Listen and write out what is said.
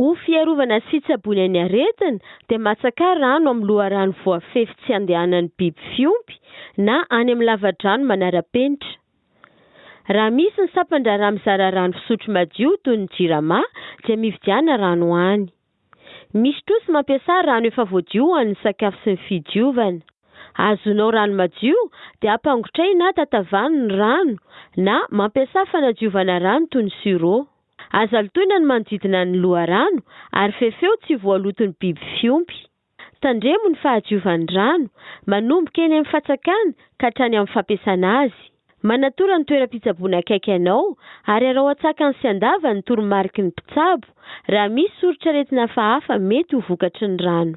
Ho fiarovana sy hitsaboana ny aretina dia matsaka rano amin'ny loharano voafefy tsy handehanan'ny biby fiompy na any amin'ny lavadrano manara-penitra. Raha misy ny sampan-draharaha mizara rano fisotro madio toy ny Jirama dia mividiana rano any. Misy koa sy mampiasa rano efa voadio ho an'ny sakafo sy ny fidiovana. Azonao rano madio dia ampangotrahy na tatavano ny rano na mampiasa fanadiovana rano toy ny Sur'eau. Aza lotoina ny manodidina ny loharano ary fefeo tsy voaloton'ny biby fiompy. Tandremo ny fahadiovan'ny rano, manomboka eny amin'ny fatsakana ka hatrany amin'ny fampiasana azy. Manatora ny toeram-pitsaboana akaiky anao ary arao an-tsakany sy an-davany ny toromariky ny mpitsabo raha misy soritr'aretina hafahafa mety ho vokatry ny rano.